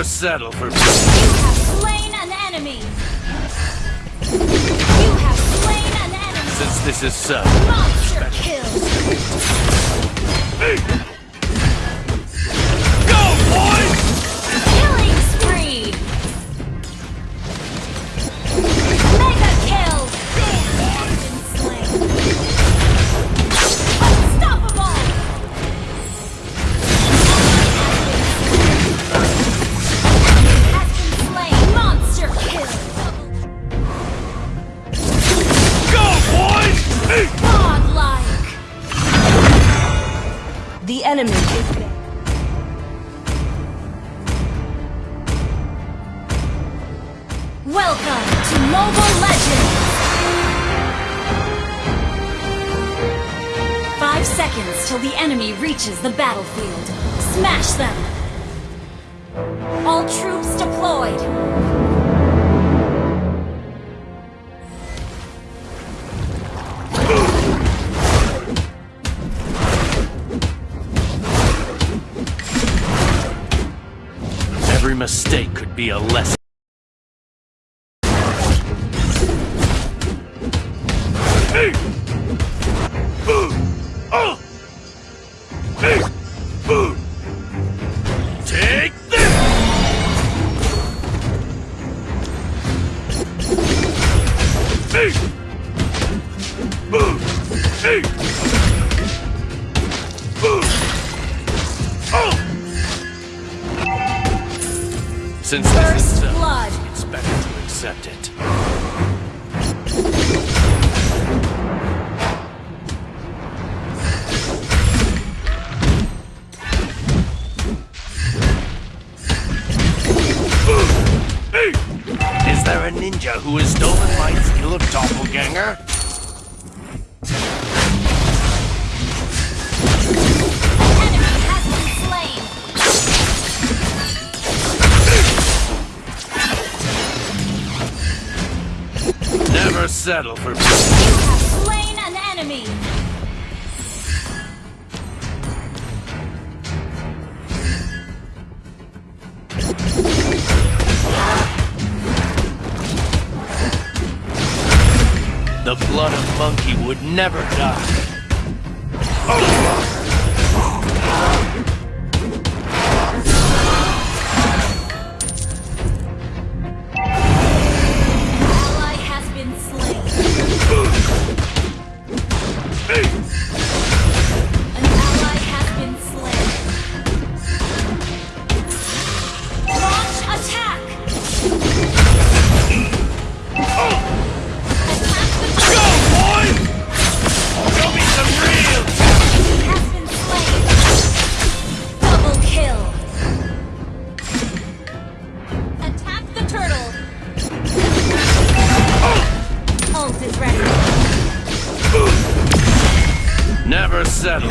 Never settle for You have slain an enemy. You have slain an enemy. since this is so. Monster kill. The battlefield. Smash them! All troops deployed! Every mistake could be a lesson. Hey! A ninja who has stolen my skill of doppelganger? Never settle for You have slain an enemy! Never die. Is ready. Never settle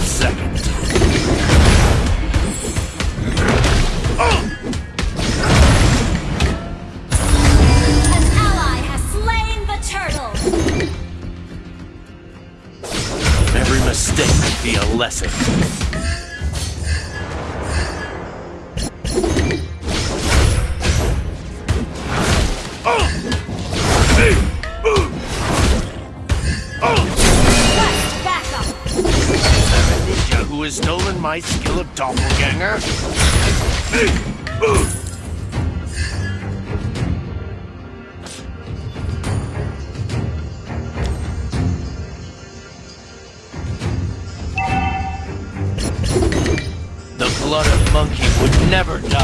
second. An ally has slain the turtle. Every mistake be a lesson. My skill of doppelganger? The blood of monkey would never die.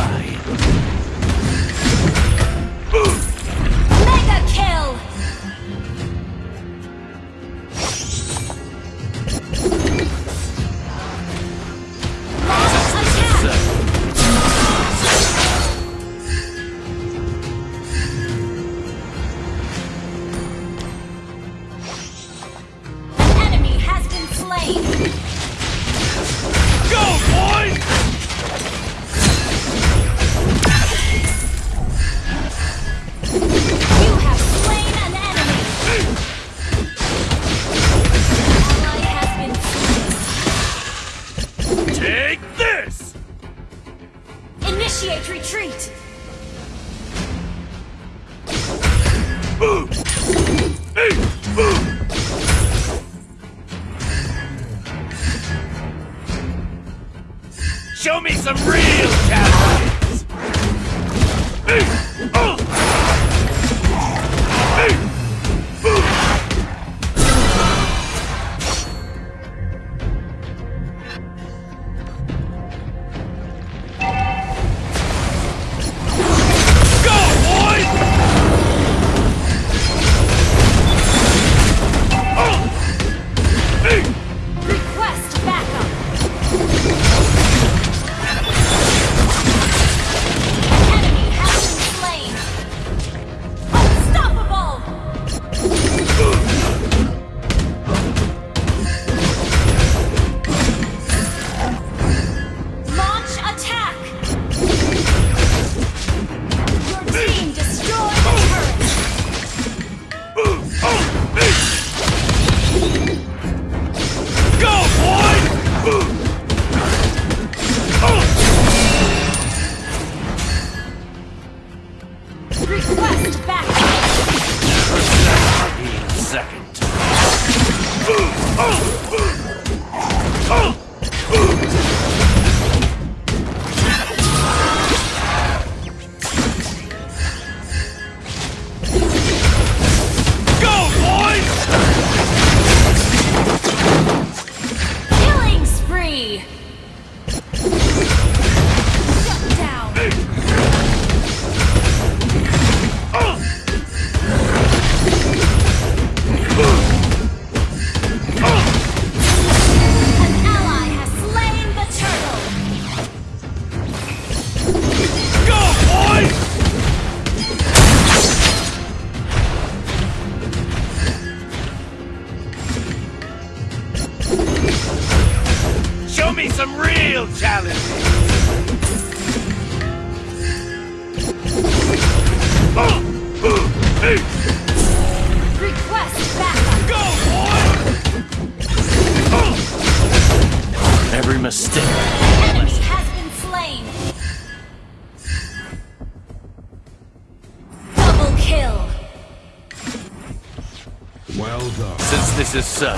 some real challenge! Request backup! Go, boy! Every mistake. Double kill! Well done. Since this is so...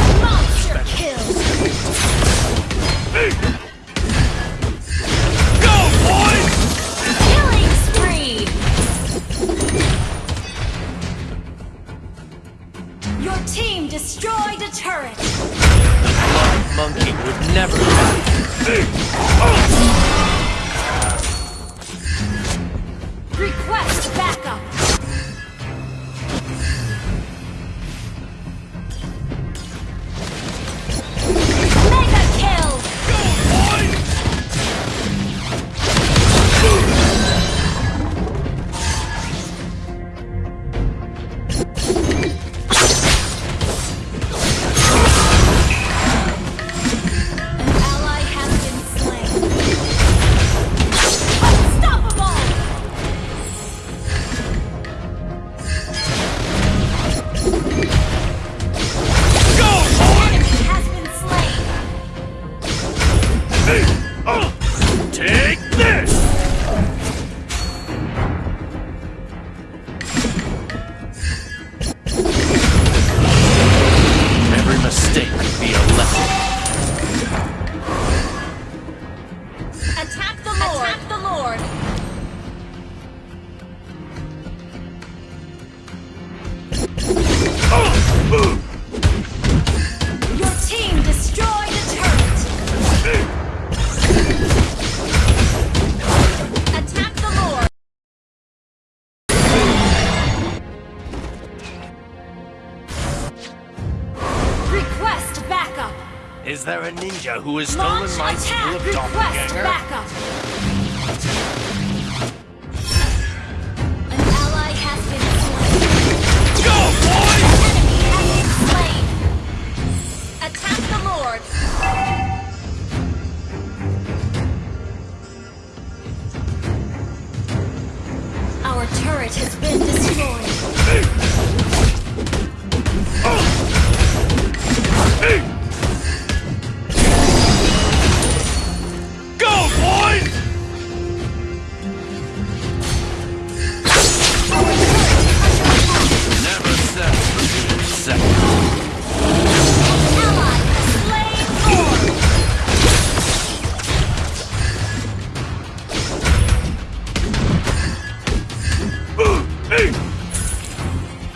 who has stolen my attack. school of doppelganger. Backup.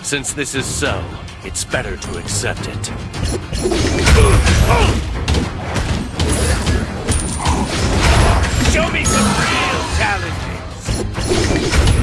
Since this is so, it's better to accept it. Show me some real challenges!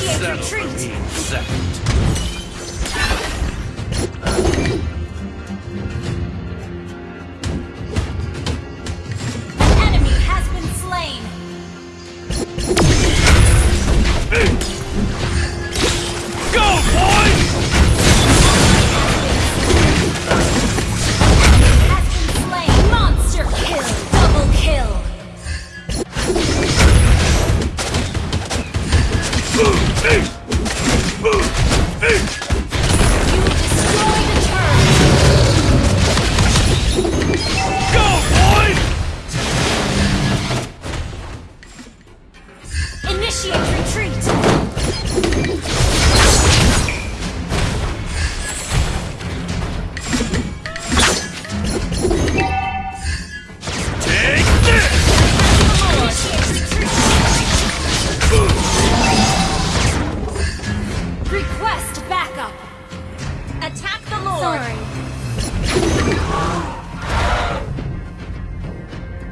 Initiate retreat. Second. dois, três.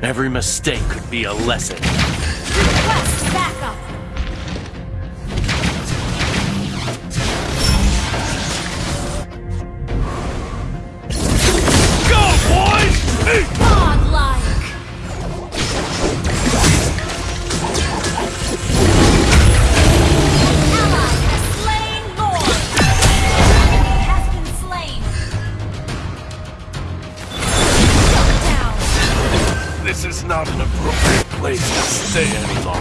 Every mistake could be a lesson. 这人名字。